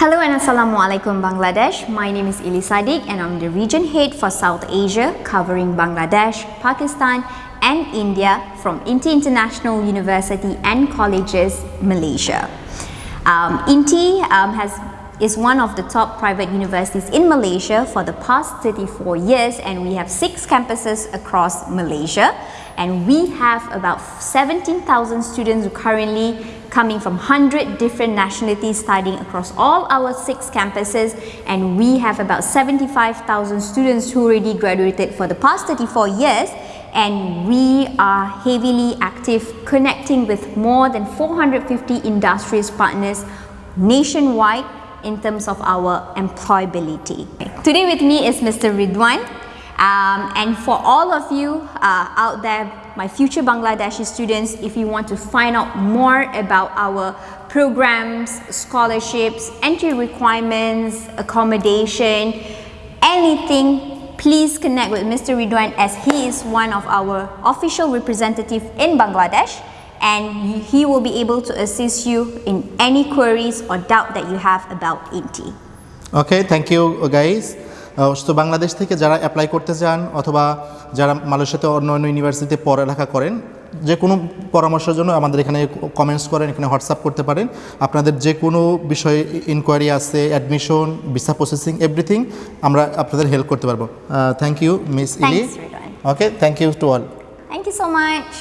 Hello and Assalamu alaikum Bangladesh. My name is Ili Sadiq and I'm the region head for South Asia covering Bangladesh, Pakistan and India from INTI International University and Colleges, Malaysia. Um, INTI um, has is one of the top private universities in Malaysia for the past 34 years and we have six campuses across Malaysia. And we have about 17,000 students currently coming from 100 different nationalities studying across all our six campuses. And we have about 75,000 students who already graduated for the past 34 years. And we are heavily active connecting with more than 450 industries partners nationwide in terms of our employability. Today with me is Mr. Ridwan um, and for all of you uh, out there, my future Bangladeshi students, if you want to find out more about our programs, scholarships, entry requirements, accommodation, anything, please connect with Mr. Ridwan as he is one of our official representative in Bangladesh and he will be able to assist you in any queries or doubt that you have about INTI. Okay thank you guys তো বাংলাদেশ থেকে যারা apply করতে চান অথবা যারা মালয়েশিয়াতে অন্য অন্য ইউনিভার্সিটিতে পড়ালেখা করেন যে কোনো পরামর্শের জন্য আমাদের এখানে কমেন্টস করেন এখানে হোয়াটসঅ্যাপ করতে পারেন। আপনাদের যে কোনো বিষয়ে ইনকোয়ারি আছে অ্যাডমিশন ভিসা প্রসেসিং এভরিথিং আমরা আপনাদের হেল্প করতে পারব। Thank you miss Ili okay thank you to all Thank you so much.